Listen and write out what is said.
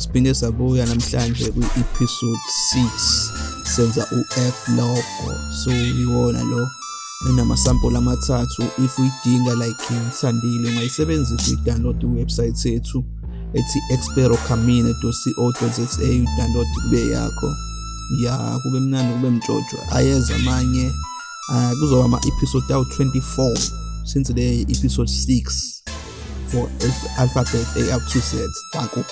siphinde sabuya namhlanje kwi-episode 6 senza u-F logo so iwona lo enamasampula amathathu if uyidinga like ngisandile ungayisebenzisa uyi-download iwebsite yethu ethi experocamine.co.za udownload kube yakho ya kube mnandi kube mjojo ayeza amanye uh, kuzoba ama-episode awu-24 since le episode 6 for alphabet a up to z danko